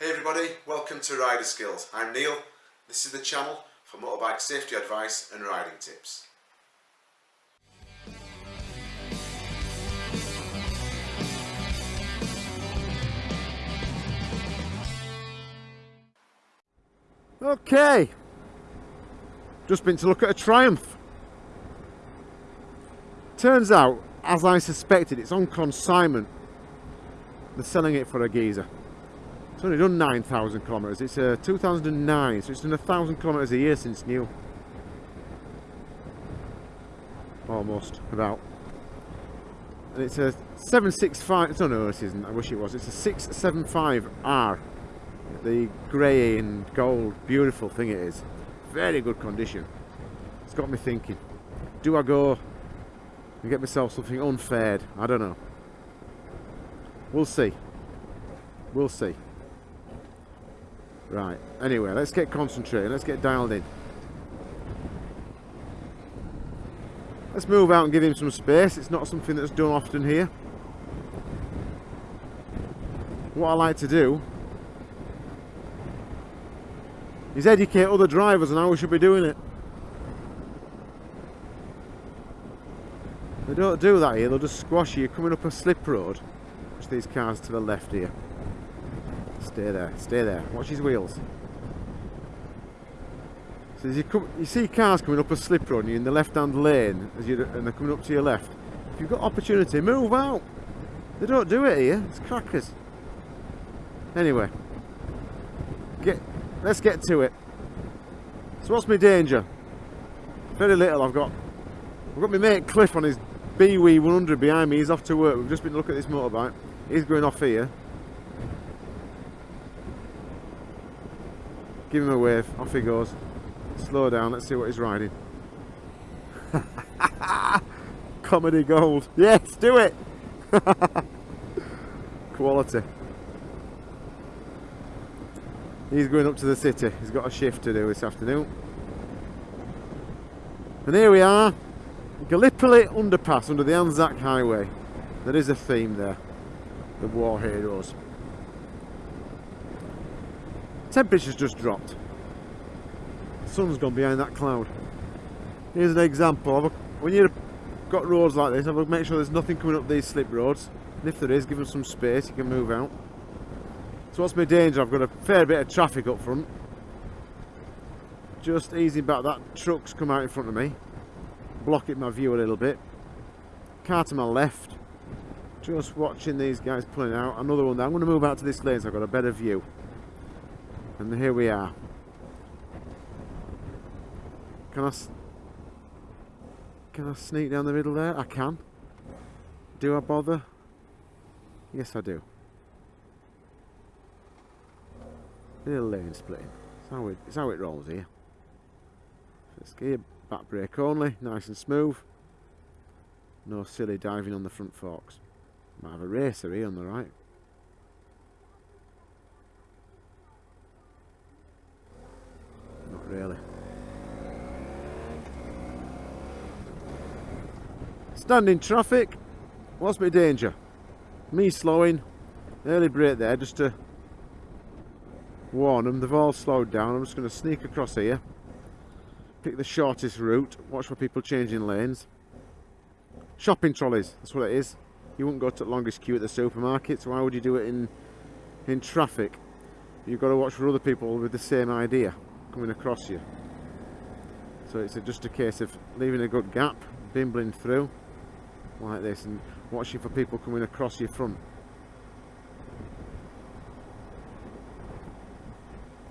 Hey everybody, welcome to Rider Skills. I'm Neil. This is the channel for motorbike safety advice and riding tips. Okay, just been to look at a Triumph. Turns out, as I suspected, it's on consignment. They're selling it for a geezer. It's only done 9,000 kilometres. It's uh, 2009, so it's done a thousand kilometres a year since new. Almost, about. And it's a 765, no, no, it isn't. I wish it was. It's a 675R the grey and gold beautiful thing it is very good condition it's got me thinking do I go and get myself something unfair I don't know we'll see we'll see right. Anyway let's get concentrated let's get dialed in. Let's move out and give him some space. It's not something that's done often here. What I like to do is educate other drivers on how we should be doing it. They don't do that here, they'll just squash you. Coming up a slip road. Watch these cars to the left here. Stay there, stay there. Watch his wheels. So as you, come, you see cars coming up a slip road you're in the left hand lane as you and they're coming up to your left. If you've got opportunity, move out. They don't do it here, it's crackers. Anyway, get let's get to it. So what's my danger? Very little. I've got I've got my mate Cliff on his BW 100 behind me. He's off to work. We've just been looking at this motorbike. He's going off here. Give him a wave. Off he goes. Slow down. Let's see what he's riding. Comedy gold. Yes, do it. Quality. He's going up to the city. He's got a shift to do this afternoon. And here we are. Gallipoli underpass under the Anzac Highway. There is a theme there. The war heroes. Temperature's just dropped. The sun's gone behind that cloud. Here's an example. when you've got roads like this, I will make sure there's nothing coming up these slip roads. And if there is, give them some space, you can move out. So what's my danger? I've got a fair bit of traffic up front. Just easing back that truck's come out in front of me. Blocking my view a little bit. Car to my left. Just watching these guys pulling out. Another one there. I'm going to move out to this lane so I've got a better view. And here we are. Can I... Can I sneak down the middle there? I can. Do I bother? Yes I do. Little lane splitting. It's how it, it's how it rolls here. First gear, back brake only, nice and smooth. No silly diving on the front forks. Might have a racer here on the right. Really. Standing traffic. What's my danger? Me slowing. Early brake there just to warn them, they've all slowed down. I'm just going to sneak across here. Pick the shortest route. Watch for people changing lanes. Shopping trolleys, that's what it is. You wouldn't go to the longest queue at the supermarket, so why would you do it in, in traffic? You've got to watch for other people with the same idea coming across you. So it's a, just a case of leaving a good gap, bimbling through like this and watching for people coming across your front.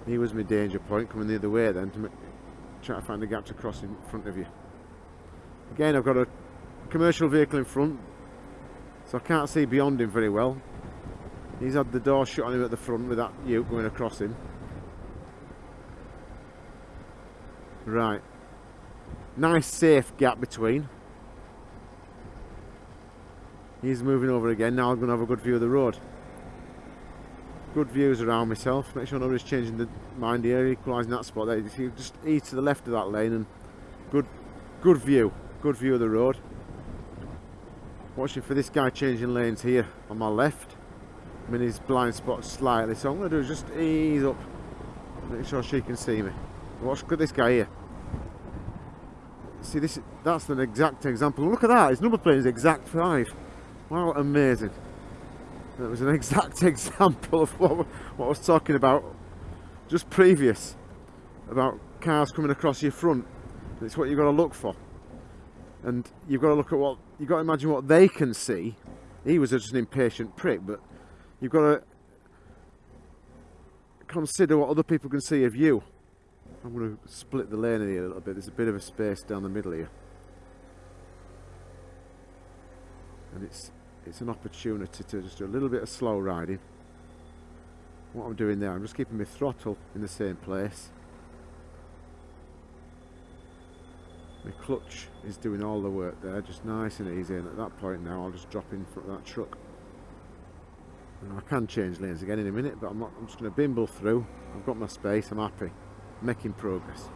he was my danger point coming the other way then to try to find a gap to cross in front of you again I've got a commercial vehicle in front so I can't see beyond him very well he's had the door shut on him at the front with that ute going across him right. Nice safe gap between. He's moving over again. Now I'm going to have a good view of the road. Good views around myself. Make sure nobody's changing the mind here equalising that spot there. You just ease to the left of that lane and good good view. Good view of the road. Watching for this guy changing lanes here on my left. I'm in his blind spot slightly, so I'm going to do is just ease up, make sure she can see me. Watch, look at this guy here. See, this that's an exact example. Look at that, his number plate is exact 5. Wow, amazing. That was an exact example of what, what I was talking about just previous about cars coming across your front. It's what you've got to look for. And you've got to look at what, you've got to imagine what they can see. He was just an impatient prick, but you've got to consider what other people can see of you. I'm going to split the lane here a little bit. There's a bit of a space down the middle here. And it's it's an opportunity to just do a little bit of slow riding. What I'm doing there, I'm just keeping my throttle in the same place. My clutch is doing all the work there, just nice and easy. And at that point now, I'll just drop in front of that truck. And I can change lanes again in a minute, but I'm, not, I'm just going to bimble through. I've got my space, I'm happy. Making progress.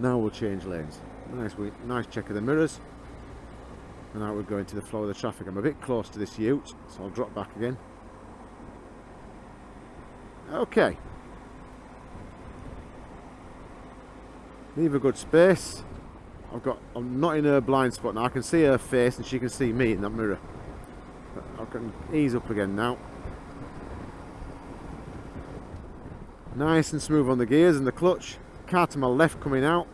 Now we'll change lanes. Nice, nice check of the mirrors. And now we're going to the flow of the traffic. I'm a bit close to this ute, so I'll drop back again. Okay. Leave a good space. I've got, I'm not in her blind spot now. I can see her face and she can see me in that mirror. I can ease up again now. Nice and smooth on the gears and the clutch. Car to my left coming out.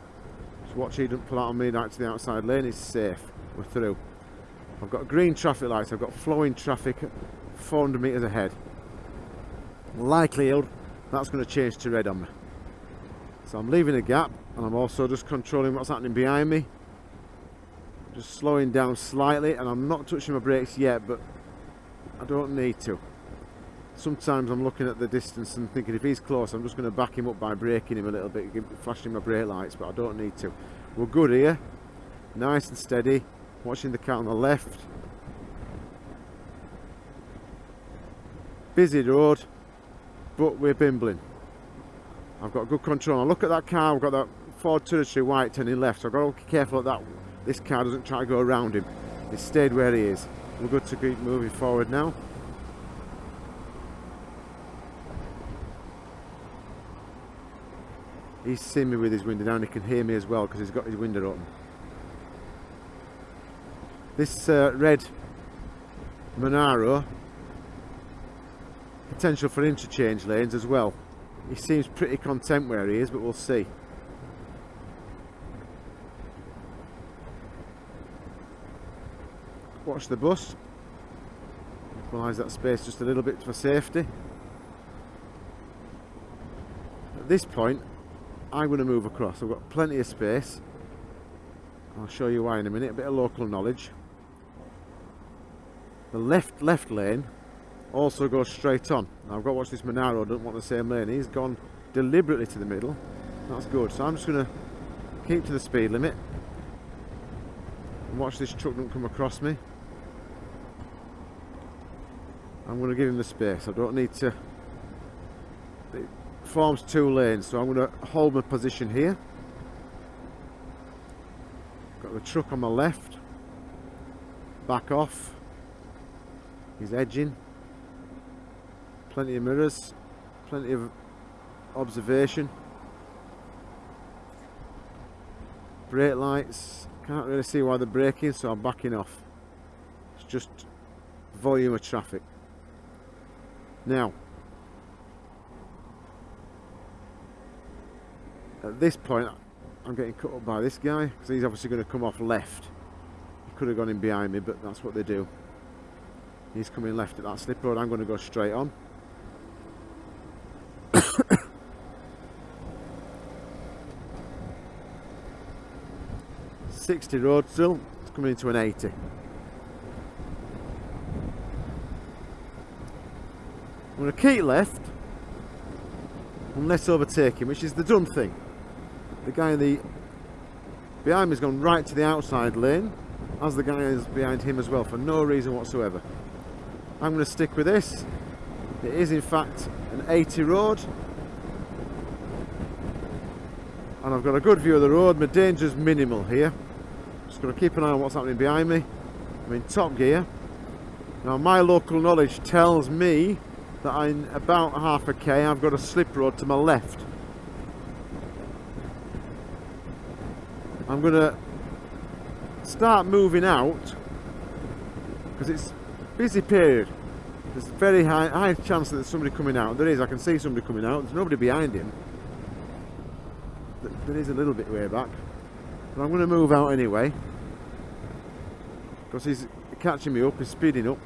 Just watch he doesn't pull out on me right to the outside lane. It's safe. We're through. I've got green traffic lights. I've got flowing traffic 400 metres ahead. Likelihood that's going to change to red on me. So I'm leaving a gap and I'm also just controlling what's happening behind me. Just slowing down slightly and I'm not touching my brakes yet but I don't need to. Sometimes I'm looking at the distance and thinking if he's close I'm just going to back him up by braking him a little bit, flashing my brake lights but I don't need to. We're good here. Nice and steady. Watching the car on the left. Busy road but we're bimbling. I've got good control. I look at that car, I've got that Ford Territory white turning left, so I've got to be careful that this car doesn't try to go around him. He stayed where he is. We're good to keep moving forward now. He's seen me with his window down, he can hear me as well because he's got his window open. This uh, red Monaro potential for interchange lanes as well. He seems pretty content where he is, but we'll see. Watch the bus. Equalise that space just a little bit for safety. At this point, I'm going to move across. I've got plenty of space. I'll show you why in a minute. A bit of local knowledge. The left left lane also goes straight on. Now I've got to watch this Monaro, don't want the same lane. He's gone deliberately to the middle. That's good. So I'm just going to keep to the speed limit. And watch this truck don't come across me. I'm going to give him the space. I don't need to... Forms two lanes, so I'm going to hold my position here. Got the truck on my left. Back off. He's edging plenty of mirrors plenty of observation brake lights can't really see why they're braking so I'm backing off it's just volume of traffic now at this point I'm getting cut up by this guy because he's obviously going to come off left. He could have gone in behind me but that's what they do. He's coming left at that slip road. I'm going to go straight on. 60 road still, it's coming into an 80. I'm going to keep left. Unless overtaking, which is the dumb thing. The guy in the behind me has gone right to the outside lane, as the guy is behind him as well, for no reason whatsoever. I'm going to stick with this. It is in fact an 80 road. And I've got a good view of the road, my danger's minimal here. Just got to keep an eye on what's happening behind me. I'm in top gear. Now my local knowledge tells me that in about half a k I've got a slip road to my left. I'm going to start moving out because it's busy period. There's a very high, high chance that there's somebody coming out. There is, I can see somebody coming out. There's nobody behind him. There is a little bit way back. But I'm going to move out anyway. Because he's catching me up, he's speeding up.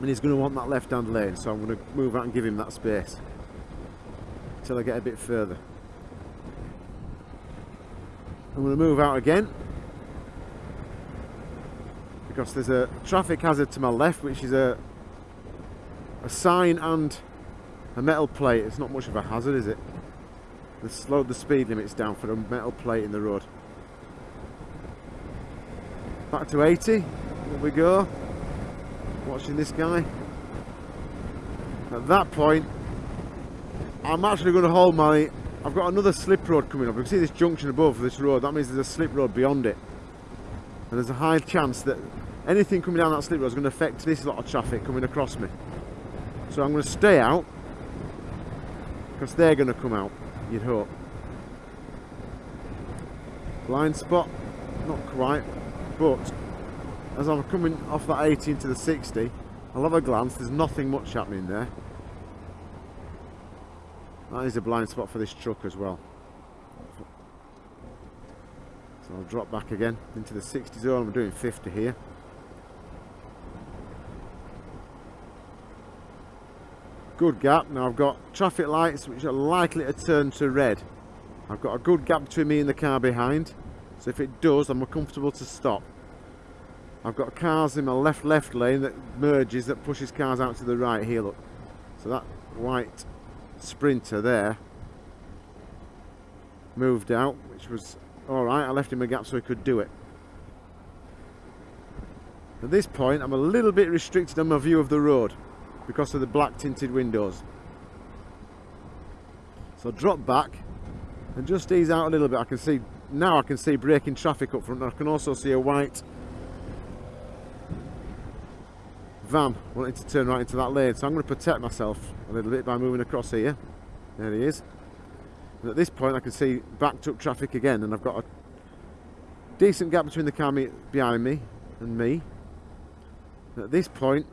And he's going to want that left hand lane. So I'm going to move out and give him that space. Until I get a bit further. I'm going to move out again. Because there's a traffic hazard to my left which is a a sign and a metal plate. It's not much of a hazard is it? They slowed the speed limits down for a metal plate in the road. Back to 80 here we go. Watching this guy. At that point I'm actually going to hold my I've got another slip road coming up. You can see this junction above this road. That means there's a slip road beyond it. And there's a high chance that anything coming down that slip road is going to affect this lot of traffic coming across me. So I'm going to stay out because they're going to come out, you'd hope. Blind spot, not quite, but as I'm coming off that 18 to the 60, I'll have a glance, there's nothing much happening there. Oh, that is a blind spot for this truck as well. So I'll drop back again into the 60 zone. I'm doing 50 here. Good gap. Now I've got traffic lights which are likely to turn to red. I've got a good gap between me and the car behind. So if it does, I'm comfortable to stop. I've got cars in my left left lane that merges that pushes cars out to the right here look. So that white sprinter there. Moved out which was alright I left him a gap so he could do it. At this point I'm a little bit restricted on my view of the road because of the black tinted windows. So drop back and just ease out a little bit. I can see now I can see braking traffic up front. I can also see a white van wanting to turn right into that lane. So I'm going to protect myself a little bit by moving across here. There he is. And at this point I can see backed up traffic again and I've got a decent gap between the car behind me and me. And at this point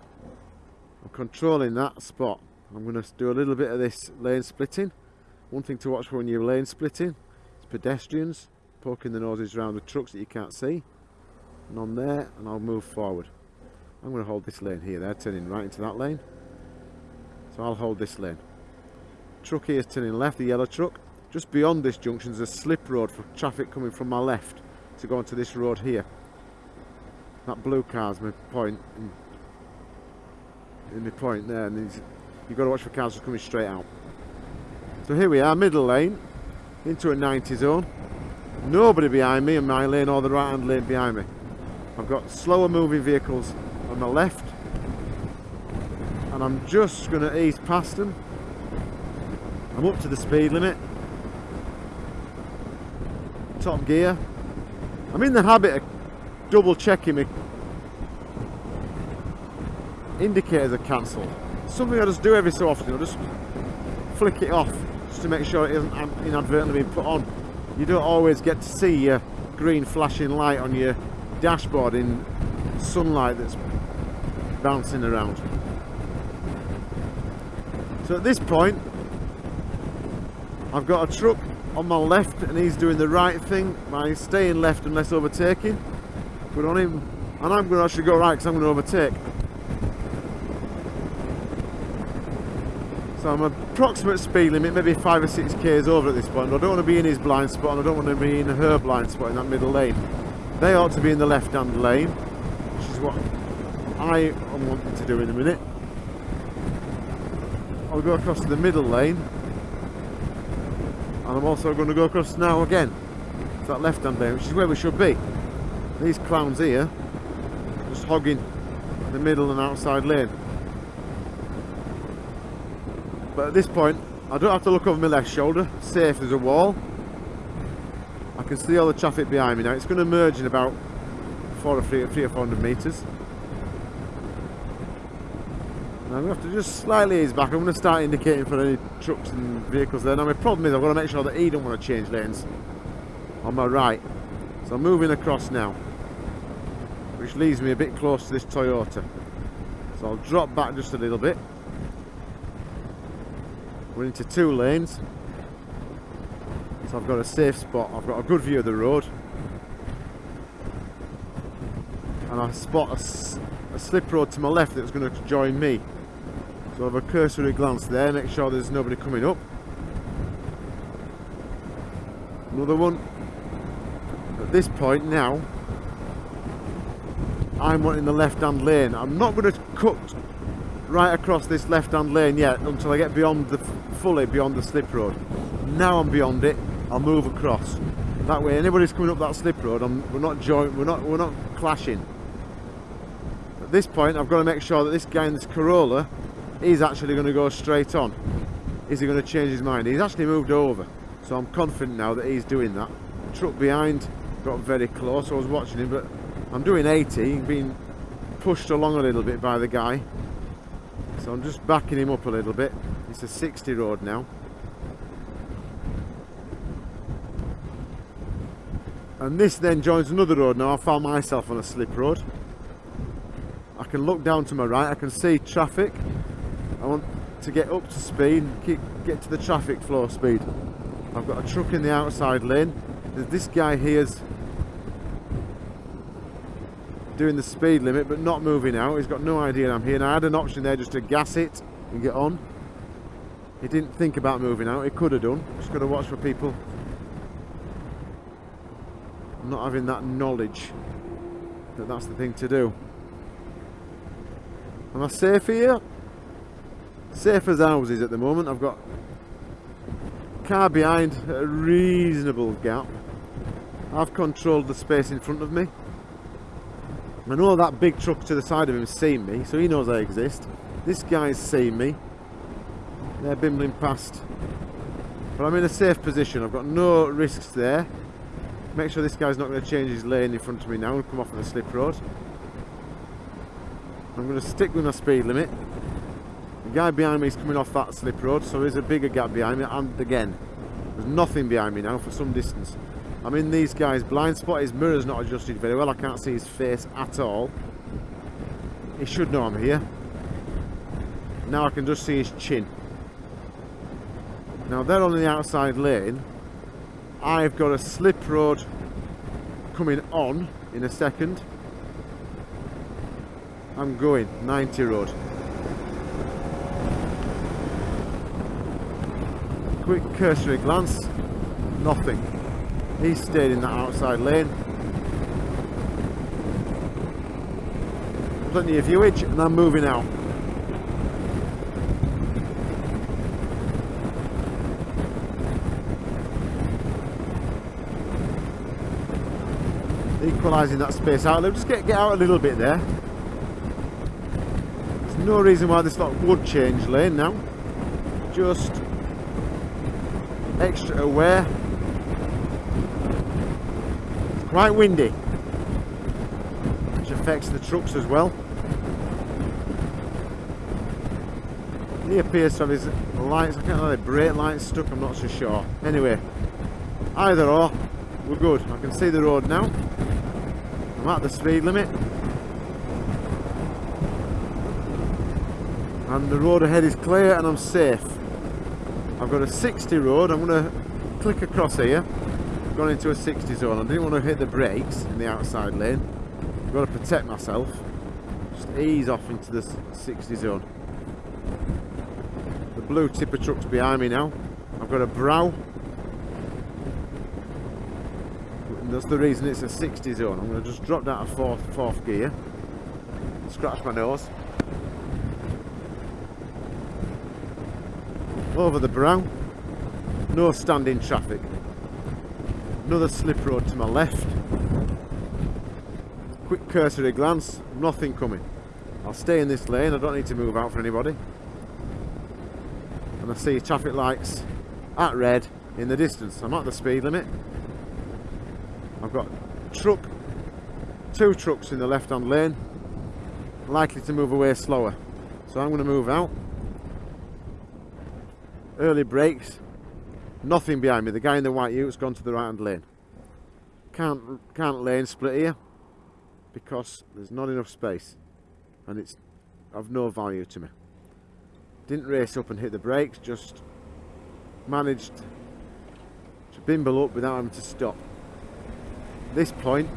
I'm controlling that spot. I'm going to do a little bit of this lane splitting. One thing to watch for when you're lane splitting is pedestrians poking the noses around the trucks that you can't see. And on there and I'll move forward I'm going to hold this lane here. They're turning right into that lane. So I'll hold this lane. Truck here is turning left, the yellow truck. Just beyond this junction is a slip road for traffic coming from my left to go onto this road here. That blue car's my point in, in my point there and you've got to watch for cars coming straight out. So here we are, middle lane, into a 90 zone. Nobody behind me in my lane or the right hand lane behind me. I've got slower moving vehicles on the left. And I'm just going to ease past them I'm up to the speed limit. Top gear. I'm in the habit of double checking my indicators are cancelled. Something I just do every so often I'll just flick it off just to make sure it isn't inadvertently being put on. You don't always get to see your green flashing light on your dashboard in sunlight that's bouncing around. So at this point, I've got a truck on my left and he's doing the right thing by staying left unless overtaking. Put on him, and I'm going to actually go right because I'm going to overtake. So I'm approximate speed limit, maybe 5 or 6 k's over at this point. I don't want to be in his blind spot and I don't want to be in her blind spot in that middle lane. They ought to be in the left hand lane, which is what I am wanting to do in a minute. I'll go across the middle lane and I'm also going to go across now again to that left hand lane which is where we should be. These clowns here just hogging the middle and outside lane. But at this point I don't have to look over my left shoulder, safe there's a wall. I can see all the traffic behind me now. It's going to merge in about four or three, three or four hundred metres. I'm going to have to just slightly ease back. I'm going to start indicating for any trucks and vehicles there. Now my problem is I've got to make sure that he don't want to change lanes on my right. So I'm moving across now, which leaves me a bit close to this Toyota. So I'll drop back just a little bit. We're into two lanes. So I've got a safe spot. I've got a good view of the road. And I spot a, a slip road to my left that's going to join me. So have a cursory glance there, make sure there's nobody coming up. Another one. At this point now, I'm wanting the left-hand lane. I'm not going to cut right across this left-hand lane yet until I get beyond the fully beyond the slip road. Now I'm beyond it, I'll move across. That way, anybody's coming up that slip road, I'm, we're not joint, we're not, we're not clashing. At this point, I've got to make sure that this guy in this Corolla he's actually going to go straight on. Is he going to change his mind? He's actually moved over. So I'm confident now that he's doing that. Truck behind got very close. I was watching him, but I'm doing 80, being pushed along a little bit by the guy. So I'm just backing him up a little bit. It's a 60 road now. And this then joins another road now. I found myself on a slip road. I can look down to my right, I can see traffic I want to get up to speed keep, get to the traffic flow speed. I've got a truck in the outside lane. This guy here's doing the speed limit but not moving out. He's got no idea I'm here. And I had an option there just to gas it and get on. He didn't think about moving out. He could have done. Just got to watch for people not having that knowledge that that's the thing to do. Am I safe here? Safe as houses at the moment. I've got car behind a reasonable gap. I've controlled the space in front of me. I know that big truck to the side of him seen me, so he knows I exist. This guy's seen me. They're bimbling past. But I'm in a safe position. I've got no risks there. Make sure this guy's not going to change his lane in front of me now and come off of the slip road. I'm going to stick with my speed limit guy behind me is coming off that slip road, so there's a bigger gap behind me. And again, there's nothing behind me now for some distance. I'm in these guys' blind spot. His mirror's not adjusted very well. I can't see his face at all. He should know I'm here. Now I can just see his chin. Now they're on the outside lane. I've got a slip road coming on in a second. I'm going 90 road. Quick cursory glance, nothing. He stayed in that outside lane. Plenty of viewage and I'm moving out. Equalising that space out. Let's just get, get out a little bit there. There's no reason why this lot would change lane now. Just extra aware. It's quite windy, which affects the trucks as well. He appears to have his lights, I can't know, brake lights stuck, I'm not so sure. Anyway, either or, we're good. I can see the road now. I'm at the speed limit. And the road ahead is clear and I'm safe. I've got a 60 road, I'm going to click across here, gone into a 60 zone. I didn't want to hit the brakes in the outside lane. I've got to protect myself. Just ease off into the 60 zone. The blue tipper truck's behind me now. I've got a brow. That's the reason it's a 60 zone. I'm going to just drop down to fourth, fourth gear. Scratch my nose. Over the brow. No standing traffic. Another slip road to my left. Quick cursory glance nothing coming. I'll stay in this lane I don't need to move out for anybody. And I see traffic lights at red in the distance. I'm at the speed limit. I've got truck two trucks in the left hand lane likely to move away slower. So I'm going to move out. Early brakes. Nothing behind me. The guy in the white ute's gone to the right hand lane. Can't can't lane split here because there's not enough space and it's of no value to me. Didn't race up and hit the brakes, just managed to bimble up without having to stop. This point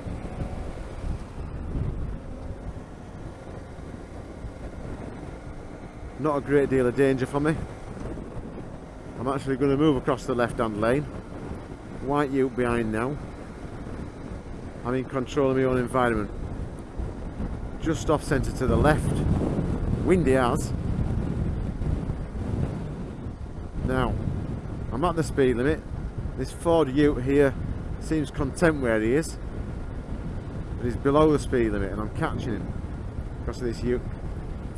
not a great deal of danger for me. I'm actually going to move across the left hand lane. White ute behind now. I'm in control of my own environment. Just off centre to the left. Windy as. Now, I'm at the speed limit. This Ford ute here seems content where he is. But he's below the speed limit and I'm catching him because of this ute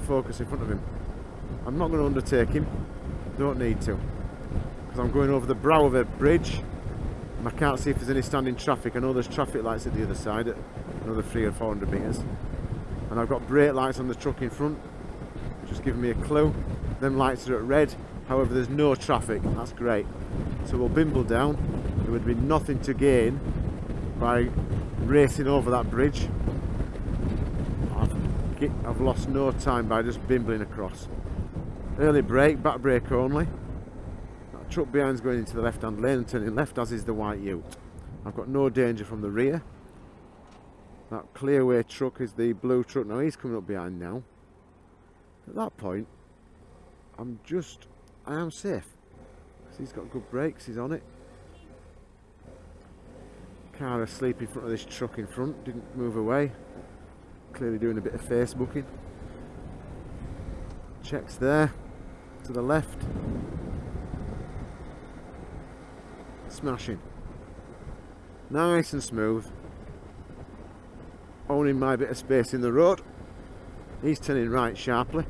focus in front of him. I'm not going to undertake him. Don't need to. Because I'm going over the brow of a bridge. And I can't see if there's any standing traffic. I know there's traffic lights at the other side at another three or four hundred metres. And I've got brake lights on the truck in front. Just giving me a clue. Them lights are at red. However, there's no traffic. That's great. So we'll bimble down. There would be nothing to gain by racing over that bridge. I've, I've lost no time by just bimbling across. Early brake, back brake only. Truck behind's going into the left hand lane and turning left as is the white ute. I've got no danger from the rear. That clearway truck is the blue truck. Now he's coming up behind now. At that point, I'm just, I am safe. Because He's got good brakes, he's on it. Car asleep in front of this truck in front, didn't move away. Clearly doing a bit of Facebooking. Checks there to the left. Smashing. Nice and smooth. Owning my bit of space in the road. He's turning right sharply.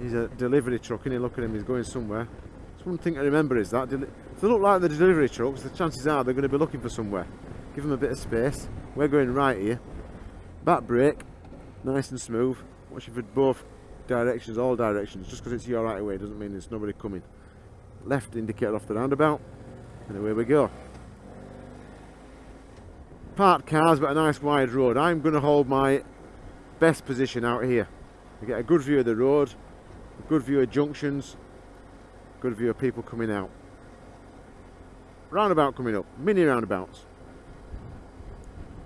He's a delivery truck and you look at him, he's going somewhere. It's one thing to remember is that if they look like the delivery trucks, the chances are they're going to be looking for somewhere. Give them a bit of space. We're going right here. Back brake, nice and smooth. Watching for both directions, all directions. Just because it's your right away doesn't mean there's nobody coming. Left indicator off the roundabout, and away we go. Parked cars, but a nice wide road. I'm going to hold my best position out here. I get a good view of the road, a good view of junctions, good view of people coming out. Roundabout coming up, mini roundabouts.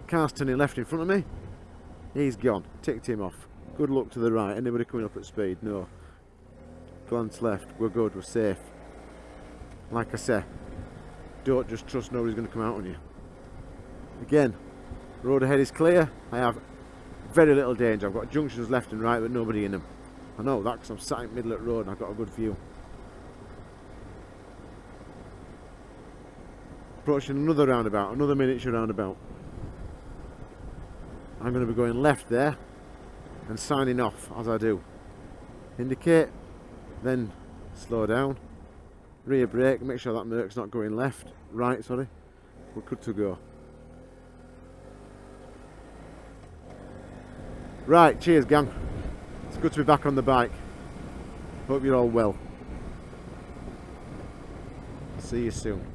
Car's turning left in front of me. He's gone, ticked him off. Good luck to the right. Anybody coming up at speed? No. Glance left. We're good. We're safe. Like I say, don't just trust nobody's going to come out on you. Again, road ahead is clear. I have very little danger. I've got junctions left and right but nobody in them. I know that because I'm sat in the middle of the road and I've got a good view. Approaching another roundabout, another miniature roundabout. I'm going to be going left there and signing off as I do. Indicate, then slow down, rear brake, make sure that Merc's not going left, right sorry, we're good to go. Right, cheers gang. It's good to be back on the bike. Hope you're all well. See you soon.